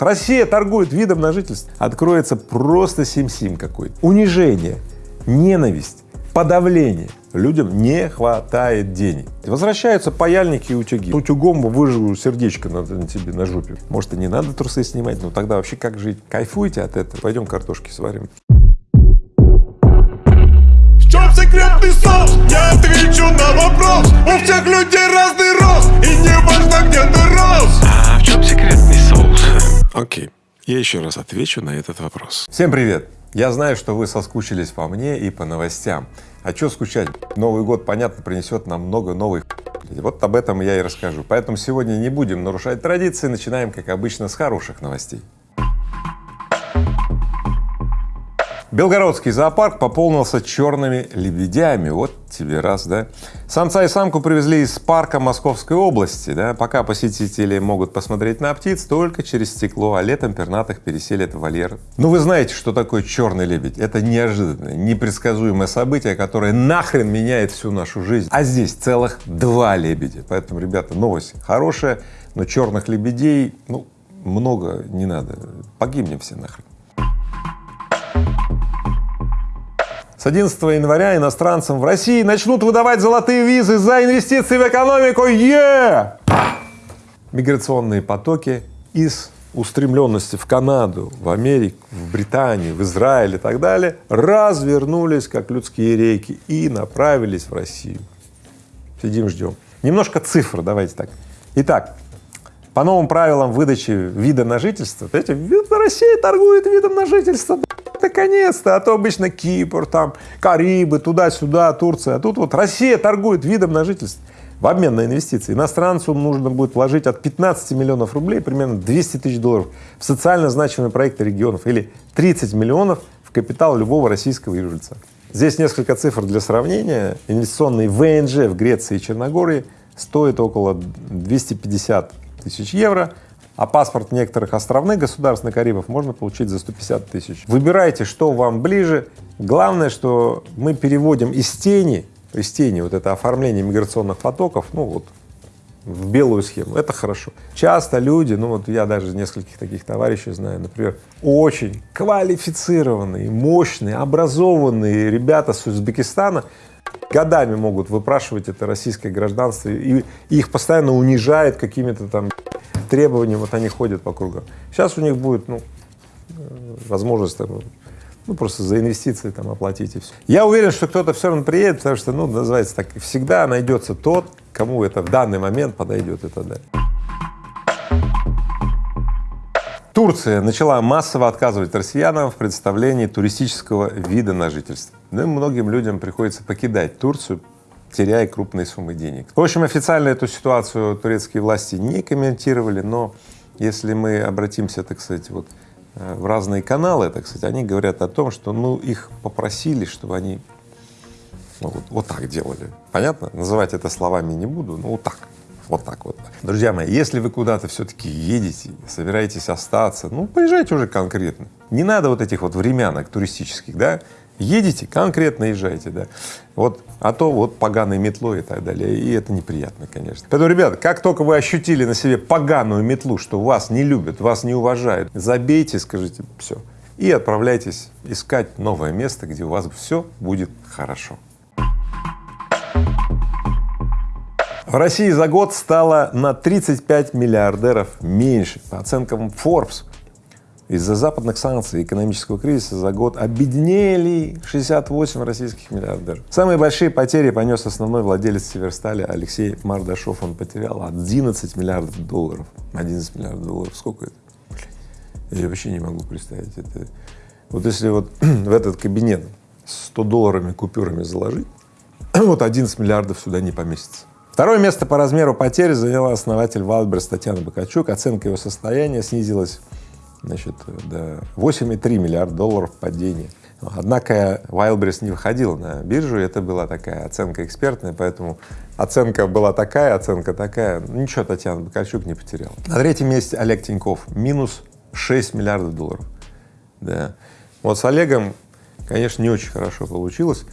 Россия торгует видом на жительство. Откроется просто сим-сим какой-то. Унижение, ненависть, подавление. Людям не хватает денег. Возвращаются паяльники и утюги. Утюгом выживу сердечко на, на тебе на жопе. Может и не надо трусы снимать, но тогда вообще как жить? Кайфуйте от этого. Пойдем картошки сварим. В чем секретный соус? Я отвечу на вопрос У всех людей разный рост И не важно, где ты рос Окей, я еще раз отвечу на этот вопрос. Всем привет! Я знаю, что вы соскучились по мне и по новостям. А что скучать? Новый год, понятно, принесет нам много новых вот об этом я и расскажу. Поэтому сегодня не будем нарушать традиции, начинаем, как обычно, с хороших новостей. Белгородский зоопарк пополнился черными лебедями. Вот тебе раз, да. Самца и самку привезли из парка Московской области, да. Пока посетители могут посмотреть на птиц только через стекло, а летом пернатых переселят в вольер. Ну, вы знаете, что такое черный лебедь. Это неожиданное, непредсказуемое событие, которое нахрен меняет всю нашу жизнь. А здесь целых два лебедя. Поэтому, ребята, новость хорошая, но черных лебедей, ну, много не надо. Погибнем все нахрен. С 11 января иностранцам в России начнут выдавать золотые визы за инвестиции в экономику. Е! Миграционные потоки из устремленности в Канаду, в Америку, в Британию, в Израиль и так далее развернулись как людские реки и направились в Россию. Сидим, ждем. Немножко цифр, давайте так. Итак, по новым правилам выдачи вида на жительство, знаете, Россия торгует видом на жительство, наконец-то, а то обычно Кипр, там, Карибы, туда-сюда, Турция, а тут вот Россия торгует видом на жительство в обмен на инвестиции. Иностранцу нужно будет вложить от 15 миллионов рублей, примерно 200 тысяч долларов в социально значимые проекты регионов или 30 миллионов в капитал любого российского юрлица. Здесь несколько цифр для сравнения. Инвестиционный ВНЖ в Греции и Черногории стоит около 250 тысяч евро, а паспорт некоторых островных государств на Карибах можно получить за 150 тысяч. Выбирайте, что вам ближе. Главное, что мы переводим из тени, из тени вот это оформление миграционных потоков, ну вот, в белую схему. Это хорошо. Часто люди, ну вот я даже нескольких таких товарищей знаю, например, очень квалифицированные, мощные, образованные ребята с Узбекистана годами могут выпрашивать это российское гражданство, и их постоянно унижают какими-то там требованиям, вот они ходят по кругу. Сейчас у них будет, ну, возможность там, ну, просто за инвестиции там оплатить и все. Я уверен, что кто-то все равно приедет, потому что, ну, называется так, всегда найдется тот, кому это в данный момент подойдет и так далее. Турция начала массово отказывать россиянам в представлении туристического вида на жительство. Ну и многим людям приходится покидать Турцию, теряя крупные суммы денег. В общем, официально эту ситуацию турецкие власти не комментировали, но если мы обратимся, так сказать, вот э, в разные каналы, так сказать, они говорят о том, что ну их попросили, чтобы они ну, вот, вот так делали. Понятно? Называть это словами не буду, но вот так. Вот так вот. Друзья мои, если вы куда-то все-таки едете, собираетесь остаться, ну, поезжайте уже конкретно. Не надо вот этих вот времянок туристических, да, едете, конкретно езжайте, да. Вот, а то вот поганой метлой и так далее, и это неприятно, конечно. Поэтому, ребята, как только вы ощутили на себе поганую метлу, что вас не любят, вас не уважают, забейте, скажите все, и отправляйтесь искать новое место, где у вас все будет хорошо. В России за год стало на 35 миллиардеров меньше. По оценкам Forbes, из-за западных санкций и экономического кризиса за год обеднели 68 российских миллиардеров. Самые большие потери понес основной владелец Северстали Алексей Мардашов. Он потерял 11 миллиардов долларов. 11 миллиардов долларов. Сколько это? Я вообще не могу представить. Это... Вот если вот в этот кабинет 100 долларами купюрами заложить, вот 11 миллиардов сюда не поместится. Второе место по размеру потерь заняла основатель Wildberries Татьяна Бакальчук. Оценка его состояния снизилась значит, до 8,3 миллиарда долларов падения. Однако Wildberries не выходил на биржу, это была такая оценка экспертная, поэтому оценка была такая, оценка такая. Ничего Татьяна Бакальчук не потеряла. На третьем месте Олег Тиньков, минус 6 миллиардов долларов. Да. Вот с Олегом, конечно, не очень хорошо получилось.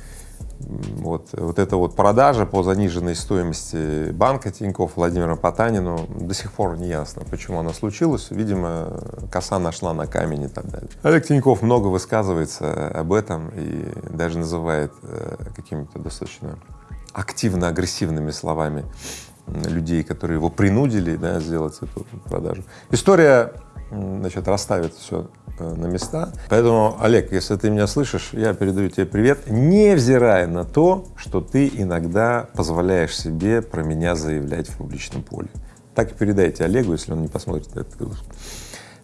Вот, вот эта вот продажа по заниженной стоимости банка Тинькофф Владимиру Потанину до сих пор не ясно, почему она случилась. Видимо, коса нашла на камень и так далее. Олег Тиньков много высказывается об этом и даже называет э, какими-то достаточно активно-агрессивными словами людей, которые его принудили да, сделать эту продажу. История значит, расставит все э, на места. Поэтому, Олег, если ты меня слышишь, я передаю тебе привет, невзирая на то, что ты иногда позволяешь себе про меня заявлять в публичном поле. Так и передайте Олегу, если он не посмотрит этот выпуск.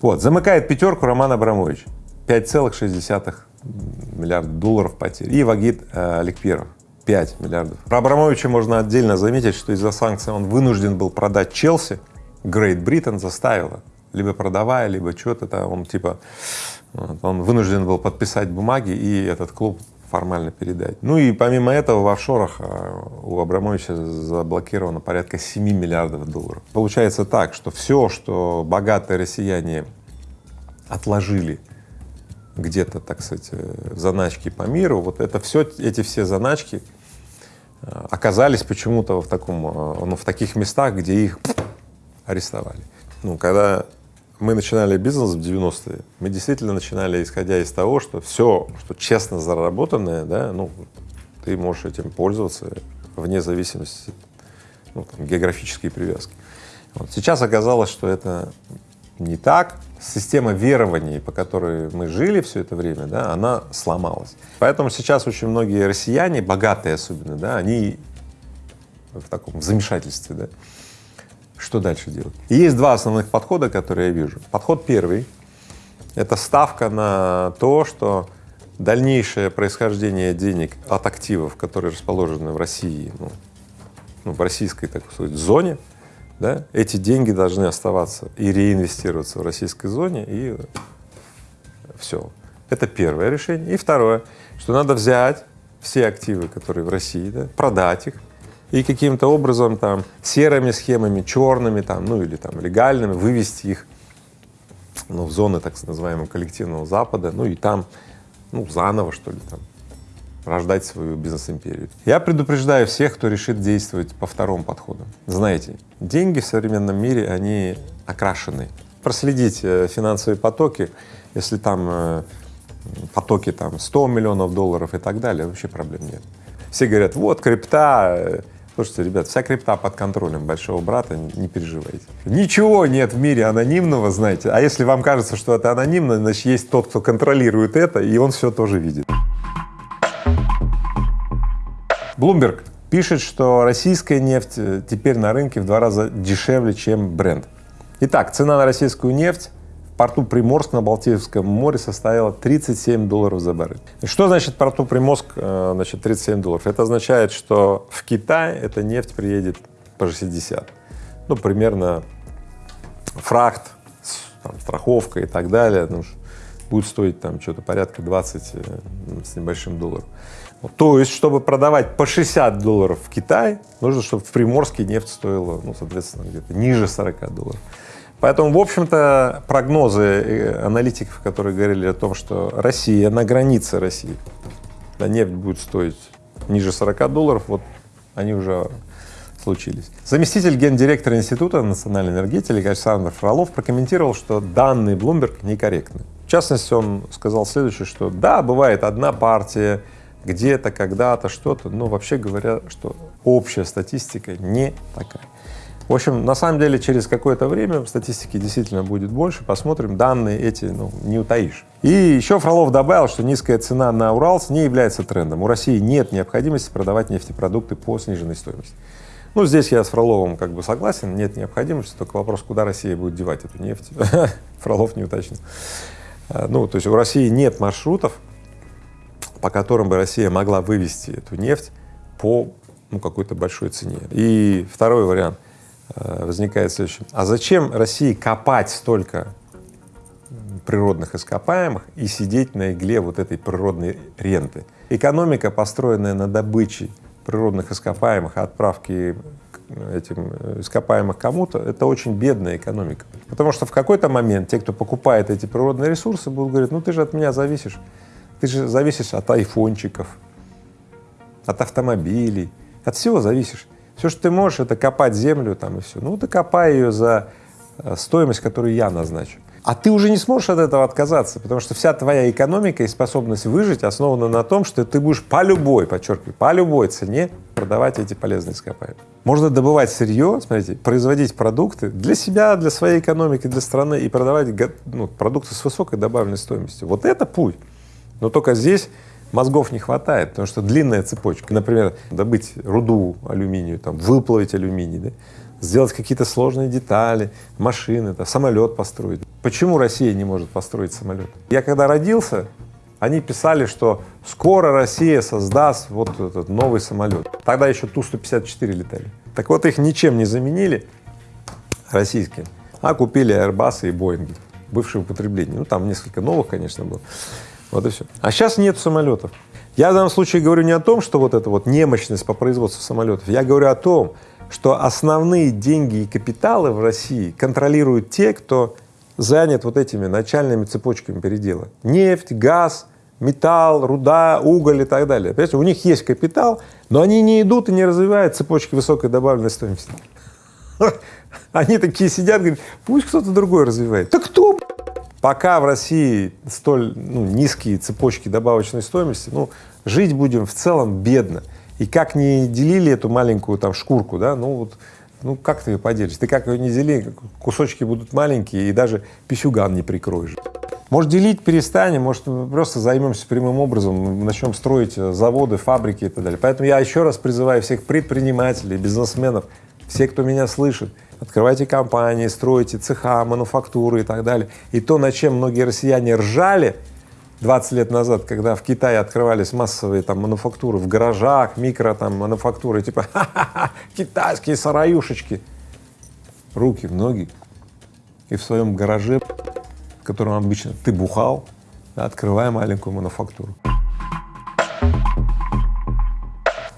Вот, замыкает пятерку Роман Абрамович, 5,6 миллиарда долларов потерь. И Вагит э, Аликперов, 5 миллиардов. Про Абрамовича можно отдельно заметить, что из-за санкций он вынужден был продать Челси, Грейт Бриттон заставила либо продавая, либо что-то там, он типа, он вынужден был подписать бумаги и этот клуб формально передать. Ну и помимо этого в офшорах а, у Абрамовича заблокировано порядка 7 миллиардов долларов. Получается так, что все, что богатые россияне отложили где-то, так сказать, в заначки по миру, вот это все, эти все заначки а, оказались почему-то в таком, ну, в таких местах, где их арестовали. Ну, когда мы начинали бизнес в 90-е, мы действительно начинали, исходя из того, что все, что честно заработанное, да, ну, ты можешь этим пользоваться вне зависимости ну, там, географической привязки. Вот. Сейчас оказалось, что это не так. Система верований, по которой мы жили все это время, да, она сломалась. Поэтому сейчас очень многие россияне, богатые особенно, да, они в таком замешательстве, да, что дальше делать? И есть два основных подхода, которые я вижу. Подход первый — это ставка на то, что дальнейшее происхождение денег от активов, которые расположены в России, ну, ну, в российской, так сказать, зоне, да, эти деньги должны оставаться и реинвестироваться в российской зоне, и все. Это первое решение. И второе, что надо взять все активы, которые в России, да, продать их, и каким-то образом там серыми схемами, черными там, ну или там легальными вывести их ну, в зоны так называемого коллективного Запада, ну и там ну, заново что ли там рождать свою бизнес-империю. Я предупреждаю всех, кто решит действовать по второму подходу. Знаете, деньги в современном мире, они окрашены. Проследить э, финансовые потоки, если там э, потоки там 100 миллионов долларов и так далее, вообще проблем нет. Все говорят, вот крипта, э, Слушайте, ребят, вся крипта под контролем большого брата, не переживайте. Ничего нет в мире анонимного, знаете, а если вам кажется, что это анонимно, значит, есть тот, кто контролирует это, и он все тоже видит. Bloomberg пишет, что российская нефть э, теперь на рынке в два раза дешевле, чем бренд. Итак, цена на российскую нефть порту Приморск на Балтийском море составила 37 долларов за баррель. Что значит порту Приморск, э, значит, 37 долларов? Это означает, что в Китай эта нефть приедет по 60. Ну, примерно фрахт, там, страховка и так далее, ну, будет стоить там что-то порядка 20 э, с небольшим долларов. То есть, чтобы продавать по 60 долларов в Китай, нужно, чтобы в Приморске нефть стоила, ну, соответственно, где-то ниже 40 долларов. Поэтому, в общем-то, прогнозы э, аналитиков, которые говорили о том, что Россия на границе России, да, нефть будет стоить ниже 40 долларов, вот они уже случились. Заместитель гендиректора Института национальной энергетики Александр Фролов прокомментировал, что данные Bloomberg некорректны. В частности, он сказал следующее, что да, бывает одна партия, где-то, когда-то, что-то, но вообще говоря, что общая статистика не такая. В общем, на самом деле, через какое-то время статистики действительно будет больше, посмотрим, данные эти ну, не утаишь. И еще Фролов добавил, что низкая цена на Уралс не является трендом. У России нет необходимости продавать нефтепродукты по сниженной стоимости. Ну, здесь я с Фроловым как бы согласен, нет необходимости, только вопрос, куда Россия будет девать эту нефть. Фролов не уточнил. А, ну, то есть у России нет маршрутов, по которым бы Россия могла вывести эту нефть по ну, какой-то большой цене. И второй вариант — возникает следующее. А зачем России копать столько природных ископаемых и сидеть на игле вот этой природной ренты? Экономика, построенная на добыче природных ископаемых, отправке этим ископаемых кому-то, это очень бедная экономика. Потому что в какой-то момент те, кто покупает эти природные ресурсы, будут говорить, ну ты же от меня зависишь, ты же зависишь от айфончиков, от автомобилей, от всего зависишь. Все, что ты можешь, это копать землю там и все. Ну, ты копай ее за э, стоимость, которую я назначу. А ты уже не сможешь от этого отказаться, потому что вся твоя экономика и способность выжить основана на том, что ты будешь по любой, подчеркиваю, по любой цене продавать эти полезные ископаемые. Можно добывать сырье, смотрите, производить продукты для себя, для своей экономики, для страны и продавать ну, продукты с высокой добавленной стоимостью. Вот это путь. Но только здесь мозгов не хватает, потому что длинная цепочка. Например, добыть руду алюминию, там, выплавить алюминий, да? сделать какие-то сложные детали, машины, да, самолет построить. Почему Россия не может построить самолет? Я когда родился, они писали, что скоро Россия создаст вот этот новый самолет. Тогда еще Ту-154 летали. Так вот их ничем не заменили российские, а купили Airbus и Boeing, бывшие употребления. Ну там несколько новых, конечно, было. Вот и все. А сейчас нет самолетов. Я в данном случае говорю не о том, что вот эта вот немощность по производству самолетов, я говорю о том, что основные деньги и капиталы в России контролируют те, кто занят вот этими начальными цепочками передела. Нефть, газ, металл, руда, уголь и так далее. Понимаете, у них есть капитал, но они не идут и не развивают цепочки высокой добавленной стоимости. Они такие сидят, говорят, пусть кто-то другой развивает. Да кто? Пока в России столь ну, низкие цепочки добавочной стоимости, ну, жить будем в целом бедно. И как не делили эту маленькую там шкурку, да, ну вот, ну как ты ее поделишь? Ты как ее не дели, кусочки будут маленькие и даже писюган не прикроешь. Может делить перестанем, может просто займемся прямым образом, начнем строить заводы, фабрики и так далее. Поэтому я еще раз призываю всех предпринимателей, бизнесменов, все, кто меня слышит, открывайте компании, стройте цеха, мануфактуры и так далее. И то, над чем многие россияне ржали, 20 лет назад, когда в Китае открывались массовые там мануфактуры в гаражах, микро там мануфактуры, типа ха-ха-ха, китайские сараюшечки, руки ноги, и в своем гараже, в котором обычно ты бухал, да, открывая маленькую мануфактуру.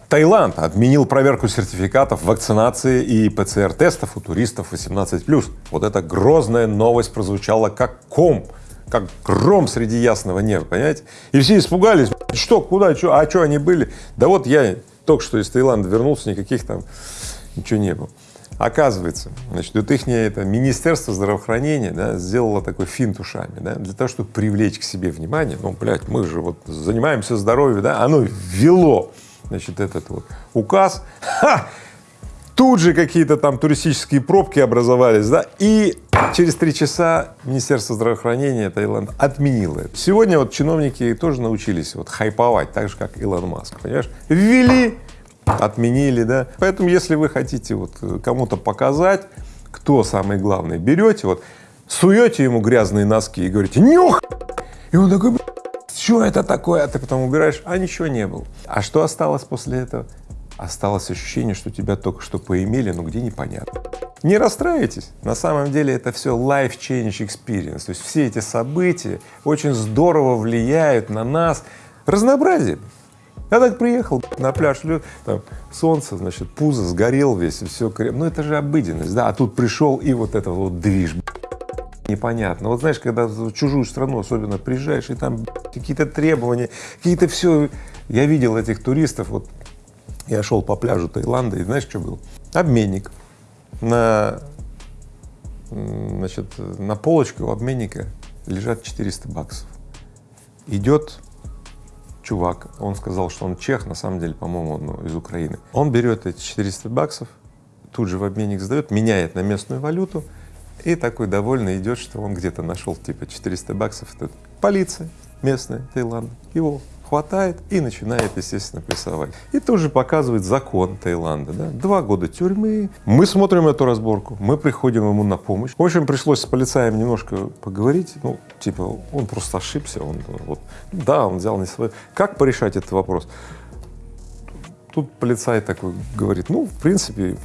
Таиланд отменил проверку сертификатов вакцинации и ПЦР-тестов у туристов 18+. Вот эта грозная новость прозвучала как ком как гром среди ясного неба, понимаете? И все испугались, что, куда, что, а что они были? Да вот я только что из Таиланда вернулся, никаких там ничего не было. Оказывается, значит, вот их это Министерство здравоохранения да, сделало такой финт ушами, да, для того, чтобы привлечь к себе внимание, ну, блядь, мы же вот занимаемся здоровьем, да, оно ввело, значит, этот вот указ, ха, тут же какие-то там туристические пробки образовались, да, и Через три часа Министерство здравоохранения Таиланда отменило это. Сегодня вот чиновники тоже научились вот хайповать, так же, как Илон Маск, понимаешь? Ввели, отменили, да. Поэтому, если вы хотите вот кому-то показать, кто самый главный, берете вот, суете ему грязные носки и говорите «нюх!» И он такой что это такое? А ты потом убираешь, а ничего не было. А что осталось после этого? Осталось ощущение, что тебя только что поимели, но где непонятно. Не расстраивайтесь, на самом деле это все life change experience, то есть все эти события очень здорово влияют на нас, разнообразие. Я так приехал на пляж, там солнце, значит, пузо сгорел весь, и все, ну это же обыденность, да, а тут пришел и вот это вот движ, непонятно. Вот знаешь, когда в чужую страну особенно приезжаешь, и там какие-то требования, какие-то все, я видел этих туристов, вот я шел по пляжу Таиланда, и знаешь, что был? Обменник на, значит, на полочке у обменника лежат 400 баксов. Идет чувак, он сказал, что он чех, на самом деле, по-моему, он ну, из Украины. Он берет эти 400 баксов, тут же в обменник сдает, меняет на местную валюту и такой довольный идет, что он где-то нашел типа 400 баксов. Это полиция местная Таиланда его хватает и начинает, естественно, прессовать. И тоже показывает закон Таиланда, да, два года тюрьмы. Мы смотрим эту разборку, мы приходим ему на помощь. В общем, пришлось с полицаем немножко поговорить, ну, типа, он просто ошибся, он вот, да, он взял не свой. Как порешать этот вопрос? Тут полицай такой говорит, ну, в принципе,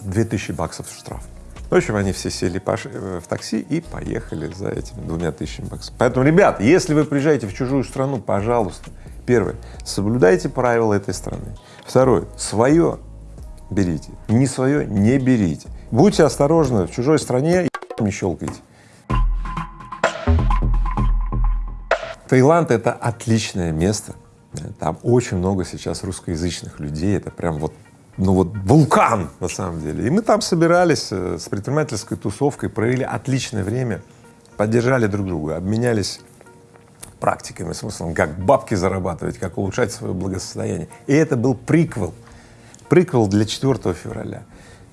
2000 баксов штраф. В общем, они все сели э, в такси и поехали за этими двумя тысячами баксов. Поэтому, ребят, если вы приезжаете в чужую страну, пожалуйста, первое, соблюдайте правила этой страны. Второе, свое берите, не свое не берите. Будьте осторожны, в чужой стране не щелкайте. Таиланд — это отличное место Там очень много сейчас русскоязычных людей, это прям вот ну вот вулкан на самом деле. И мы там собирались э, с предпринимательской тусовкой, провели отличное время, поддержали друг друга, обменялись практиками, смыслом, как бабки зарабатывать, как улучшать свое благосостояние. И это был приквел, приквел для 4 февраля,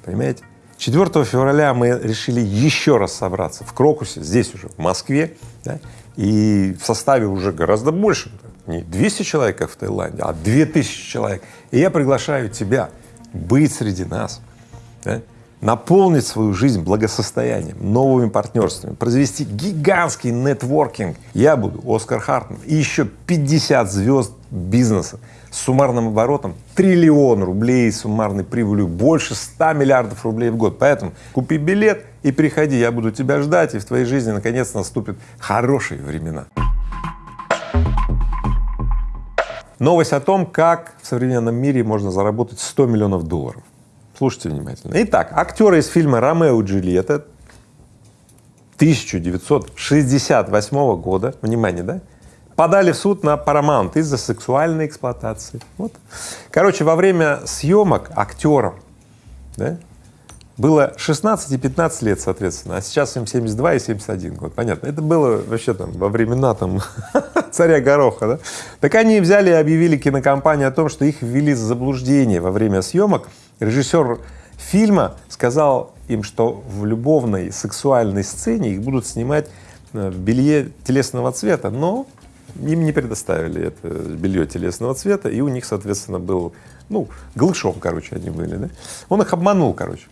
понимаете? 4 февраля мы решили еще раз собраться в Крокусе, здесь уже, в Москве, да, и в составе уже гораздо больше, не 200 человек, как в Таиланде, а 2000 человек. И я приглашаю тебя быть среди нас, да, наполнить свою жизнь благосостоянием, новыми партнерствами, произвести гигантский нетворкинг. Я буду Оскар Хартман и еще 50 звезд бизнеса с суммарным оборотом триллион рублей, суммарной прибылью больше 100 миллиардов рублей в год. Поэтому купи билет и приходи, я буду тебя ждать, и в твоей жизни наконец наступят хорошие времена. Новость о том, как в современном мире можно заработать 100 миллионов долларов. Слушайте внимательно. Итак, актеры из фильма «Ромео и Джульетта» 1968 года, внимание, да, подали в суд на Paramount из-за сексуальной эксплуатации. Вот. Короче, во время съемок актерам да, было 16 и 15 лет, соответственно, а сейчас им 72 и 71 год, понятно. Это было вообще там во времена там царя Гороха, да? Так они взяли и объявили кинокомпании о том, что их ввели в заблуждение во время съемок. Режиссер фильма сказал им, что в любовной сексуальной сцене их будут снимать э, в белье телесного цвета, но им не предоставили это белье телесного цвета, и у них, соответственно, был, ну, голышом, короче, они были, да? Он их обманул, короче.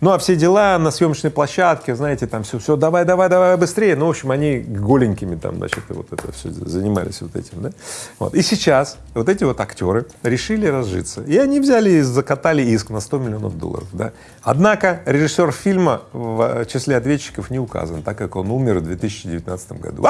Ну а все дела на съемочной площадке, знаете, там все, все, давай, давай, давай быстрее. Ну, в общем, они голенькими там, значит, вот это все занимались вот этим, да. Вот. И сейчас вот эти вот актеры решили разжиться. И они взяли и закатали иск на 100 миллионов долларов, да. Однако режиссер фильма в числе ответчиков не указан, так как он умер в 2019 году.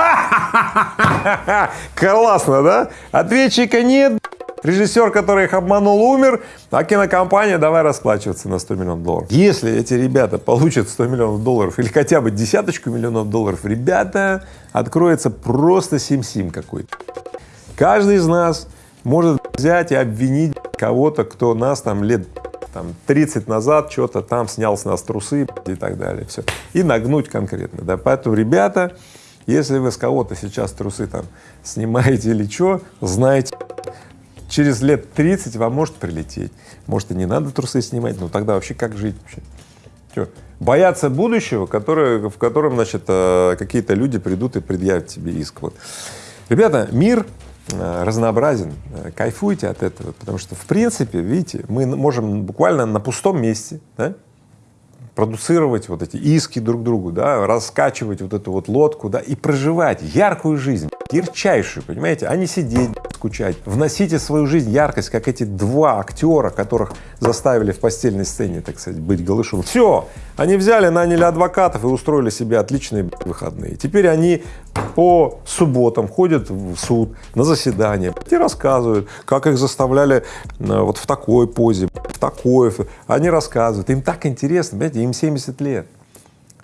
Классно, да? Ответчика нет, Режиссер, который их обманул, умер, а кинокомпания давай расплачиваться на 100 миллионов долларов. Если эти ребята получат 100 миллионов долларов или хотя бы десяточку миллионов долларов, ребята, откроется просто сим-сим какой-то. Каждый из нас может взять и обвинить кого-то, кто нас там лет там 30 назад что-то там снял с нас трусы и так далее, все. И нагнуть конкретно, да. Поэтому, ребята, если вы с кого-то сейчас трусы там снимаете или что, знайте, через лет 30 вам может прилететь. Может, и не надо трусы снимать, но тогда вообще как жить вообще? Что, бояться будущего, которое, в котором, значит, э, какие-то люди придут и предъявят тебе иск. Вот. Ребята, мир э, разнообразен, э, кайфуйте от этого, потому что, в принципе, видите, мы можем буквально на пустом месте, да, продуцировать вот эти иски друг другу, да, раскачивать вот эту вот лодку, да, и проживать яркую жизнь, ярчайшую, понимаете, а не сидеть, скучать. Вносите в свою жизнь яркость, как эти два актера, которых заставили в постельной сцене, так сказать, быть голышом. Все, они взяли, наняли адвокатов и устроили себе отличные выходные. Теперь они по субботам ходят в суд на заседание и рассказывают, как их заставляли э, вот в такой позе, в такой. Они рассказывают, им так интересно, понимаете, им 70 лет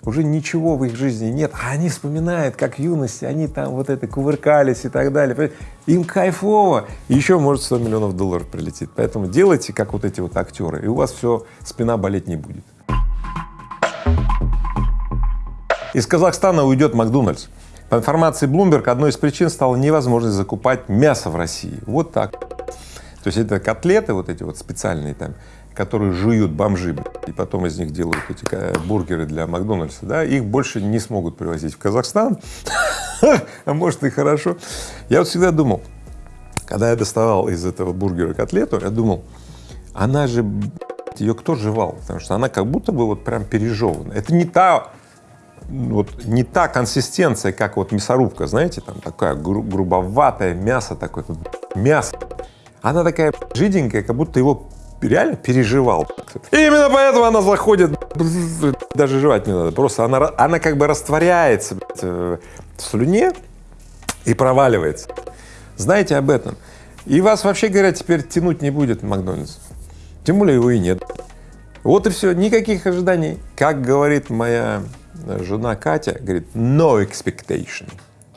уже ничего в их жизни нет, а они вспоминают, как в юности, они там вот это кувыркались и так далее. Им кайфово, еще может 100 миллионов долларов прилетит. Поэтому делайте, как вот эти вот актеры, и у вас все, спина болеть не будет. Из Казахстана уйдет Макдональдс. По информации Bloomberg, одной из причин стала невозможность закупать мясо в России. Вот так. То есть это котлеты вот эти вот специальные там, которые жуют бомжи, и потом из них делают эти бургеры для Макдональдса, да, их больше не смогут привозить в Казахстан, а может и хорошо. Я вот всегда думал, когда я доставал из этого бургера котлету, я думал, она же, ее кто жевал, потому что она как будто бы вот прям пережевана. Это не та, вот не та консистенция, как вот мясорубка, знаете, там такая гру грубоватое мясо, такое мясо. Она такая жиденькая, как будто его реально переживал. И именно поэтому она заходит, даже жевать не надо, просто она, она как бы растворяется в слюне и проваливается. Знаете об этом. И вас, вообще говоря, теперь тянуть не будет Макдональдс. Тем более его и нет. Вот и все, никаких ожиданий. Как говорит моя жена Катя, говорит, no expectation,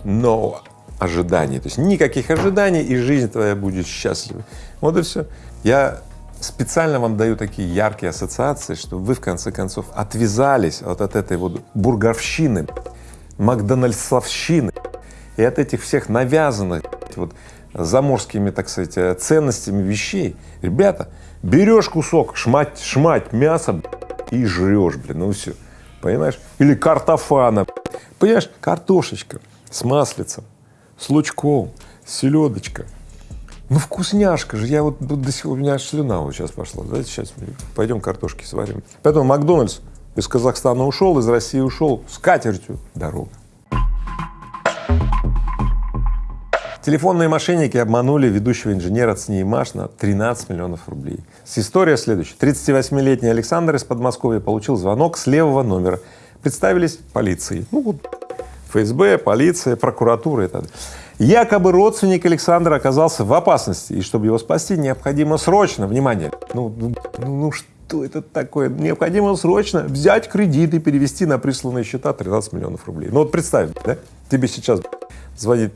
no ожиданий. То есть никаких ожиданий, и жизнь твоя будет счастлива. Вот и все. Я специально вам даю такие яркие ассоциации, чтобы вы в конце концов отвязались вот от этой вот бурговщины, макдональдсовщины и от этих всех навязанных вот заморскими, так сказать, ценностями вещей. Ребята, берешь кусок, шмать, шмать мяса и жрешь, блин, ну все, понимаешь? Или картофана, понимаешь, картошечка с маслицем, с лучком, селедочка. Ну вкусняшка же, я вот до сих пор, у меня аж слюна вот сейчас пошла, давайте сейчас пойдем картошки сварим. Поэтому Макдональдс из Казахстана ушел, из России ушел, с катертью дорога. Телефонные мошенники обманули ведущего инженера ЦНИИМАШ на 13 миллионов рублей. История следующая. 38-летний Александр из Подмосковья получил звонок с левого номера. Представились полиции. Ну вот ФСБ, полиция, прокуратура и так далее. Якобы родственник Александра оказался в опасности, и чтобы его спасти, необходимо срочно, внимание, ну, ну, ну что это такое, необходимо срочно взять кредит и перевести на присланные счета 13 миллионов рублей. Ну вот представь, да, тебе сейчас звонит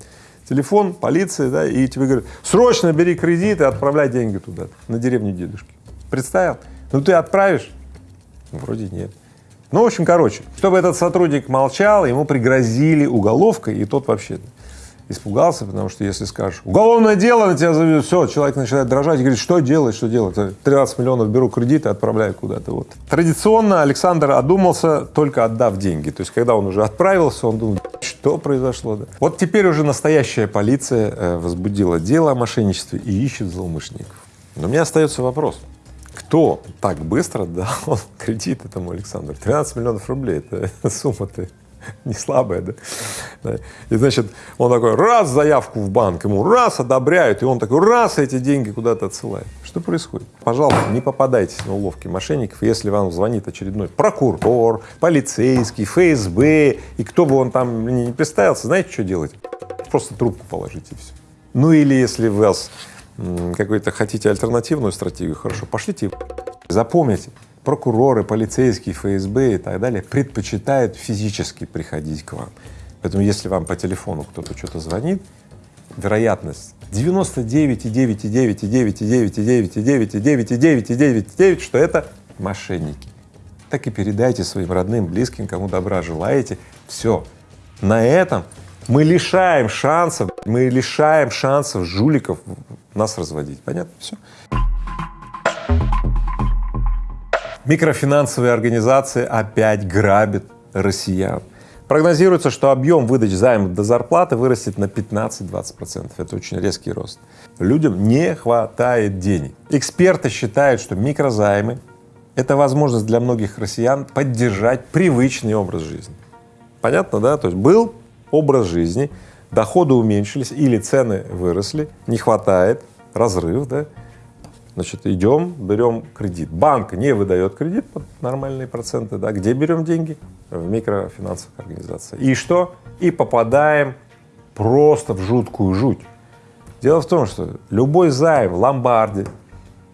телефон, полиция, да, и тебе говорят, срочно бери кредит и отправляй деньги туда, на деревню дедушки. Представил? Ну ты отправишь? Ну, вроде нет. Ну, в общем, короче, чтобы этот сотрудник молчал, ему пригрозили уголовкой, и тот вообще испугался, потому что если скажешь, уголовное дело на тебя заведут, все, человек начинает дрожать и говорит, что делать, что делать, 13 миллионов беру кредит и отправляю куда-то. Вот. Традиционно Александр одумался, только отдав деньги. То есть, когда он уже отправился, он думал, что произошло. Да? Вот теперь уже настоящая полиция э, возбудила дело о мошенничестве и ищет злоумышленников. Но у меня остается вопрос, кто так быстро дал кредит этому Александру? 13 миллионов рублей, это сумма-то не слабая, да? И значит, он такой, раз заявку в банк, ему раз одобряют, и он такой, раз эти деньги куда-то отсылает. Что происходит? Пожалуйста, не попадайтесь на уловки мошенников, если вам звонит очередной прокурор, полицейский, ФСБ, и кто бы он там не представился, знаете, что делать? Просто трубку положите и все. Ну или если вас какой-то хотите альтернативную стратегию, хорошо, пошлите. Запомните, прокуроры, полицейские, ФСБ и так далее предпочитают физически приходить к вам. Поэтому если вам по телефону кто-то что-то звонит, вероятность 99,9,9,9,9,9,9,9,9,9,9, что это мошенники. Так и передайте своим родным, близким, кому добра желаете. Все. На этом мы лишаем шансов, мы лишаем шансов жуликов нас разводить. Понятно? Все. Микрофинансовые организации опять грабят россиян. Прогнозируется, что объем выдач займов до зарплаты вырастет на 15-20%. Это очень резкий рост. Людям не хватает денег. Эксперты считают, что микрозаймы — это возможность для многих россиян поддержать привычный образ жизни. Понятно, да? То есть был образ жизни, доходы уменьшились или цены выросли, не хватает, разрыв, да? Значит, идем, берем кредит. Банк не выдает кредит под нормальные проценты, да, где берем деньги? В микрофинансовых организациях. И что? И попадаем просто в жуткую жуть. Дело в том, что любой займ в ломбарде,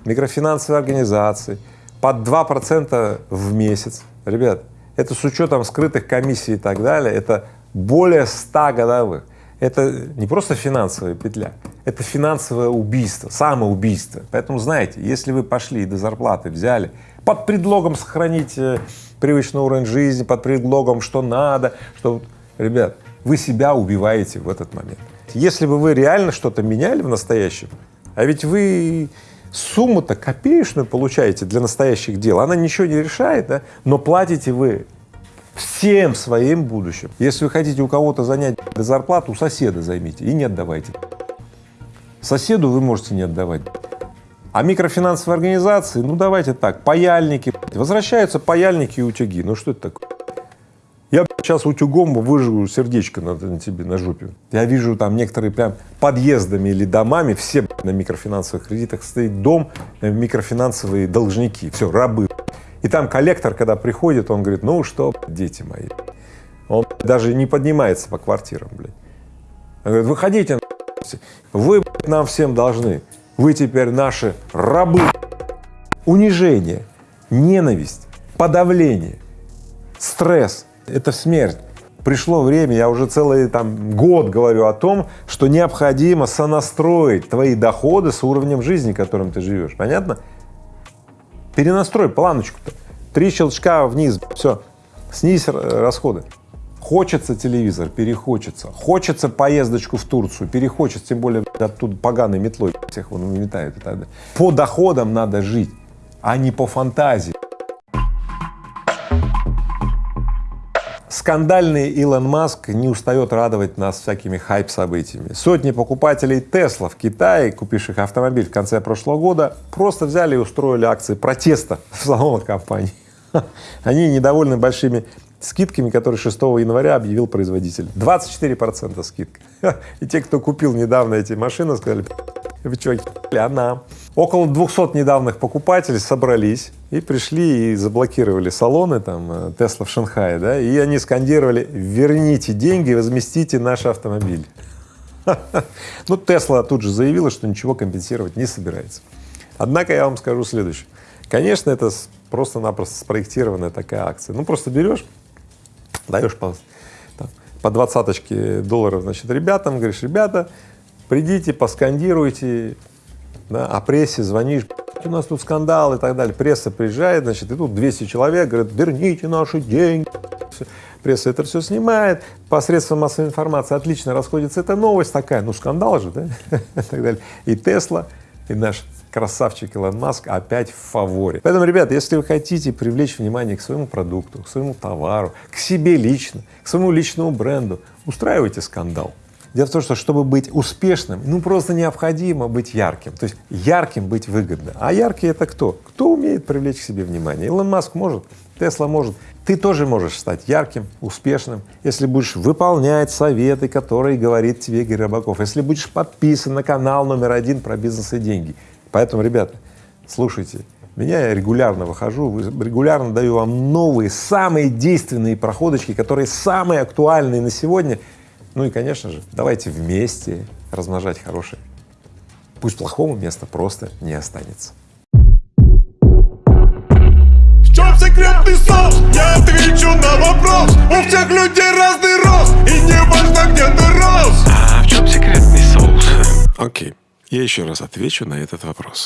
микрофинансовой организации под 2% в месяц, ребят, это с учетом скрытых комиссий и так далее, это более 100 годовых. Это не просто финансовая петля, это финансовое убийство, самоубийство. Поэтому знаете, если вы пошли и до зарплаты взяли под предлогом сохранить э, привычный уровень жизни, под предлогом, что надо, что, ребят, вы себя убиваете в этот момент. Если бы вы реально что-то меняли в настоящем, а ведь вы сумму-то копеечную получаете для настоящих дел, она ничего не решает, да? но платите вы всем своим будущим. Если вы хотите у кого-то занять зарплату, у соседа займите и не отдавайте. Соседу вы можете не отдавать. А микрофинансовые организации, ну давайте так, паяльники, возвращаются паяльники и утюги, ну что это такое? Я сейчас утюгом выжгу сердечко на, на тебе, на жопе. Я вижу там некоторые прям подъездами или домами, все на микрофинансовых кредитах стоит дом, э, микрофинансовые должники, все, рабы. И там коллектор, когда приходит, он говорит, ну что, дети мои, он даже не поднимается по квартирам, блядь. Он говорит, выходите, вы нам всем должны, вы теперь наши рабы. Унижение, ненависть, подавление, стресс — это смерть. Пришло время, я уже целый там год говорю о том, что необходимо сонастроить твои доходы с уровнем жизни, которым ты живешь. Понятно? Перенастрой планочку-то. Три щелчка вниз, все, снизь расходы. Хочется телевизор, перехочется. Хочется поездочку в Турцию, перехочется, тем более оттуда поганой метлой всех вон уметают и так далее. По доходам надо жить, а не по фантазии. Скандальный Илон Маск не устает радовать нас всякими хайп-событиями. Сотни покупателей Тесла в Китае, купивших автомобиль в конце прошлого года, просто взяли и устроили акции протеста в салонах компании. Они недовольны большими скидками, которые 6 января объявил производитель. 24 процента скидка. И те, кто купил недавно эти машины, сказали, вы что, она. Около 200 недавних покупателей собрались и пришли и заблокировали салоны там э, Тесла в Шанхае, да, и они скандировали «верните деньги, возместите наш автомобиль». Ну, Тесла тут же заявила, что ничего компенсировать не собирается. Однако я вам скажу следующее. Конечно, это просто-напросто спроектированная такая акция. Ну, просто берешь, даешь по, там, по двадцаточке долларов, значит, ребятам, говоришь, ребята, придите, поскандируйте, да, о прессе звонишь, у нас тут скандал и так далее. Пресса приезжает, значит, и тут 200 человек говорят, верните наши деньги. Пресса это все снимает, посредством массовой информации отлично расходится эта новость такая, ну скандал же, да, и так далее. И Тесла, и наш красавчик Илон Маск опять в фаворе. Поэтому, ребята, если вы хотите привлечь внимание к своему продукту, к своему товару, к себе лично, к своему личному бренду, устраивайте скандал. Дело в том, что чтобы быть успешным, ну просто необходимо быть ярким. То есть ярким быть выгодно. А яркий это кто? Кто умеет привлечь к себе внимание? Илон Маск может, Тесла может. Ты тоже можешь стать ярким, успешным, если будешь выполнять советы, которые говорит тебе Игорь Рыбаков, если будешь подписан на канал номер один про бизнес и деньги. Поэтому, ребята, слушайте, меня я регулярно выхожу, регулярно даю вам новые, самые действенные проходочки, которые самые актуальные на сегодня. Ну и, конечно же, давайте вместе размножать хорошее. Пусть плохому места просто не останется. В чем секретный соус? Я отвечу на вопрос У всех людей разный рост И не важно, где ты рос А в чем секретный соус? Окей, я еще раз отвечу на этот вопрос.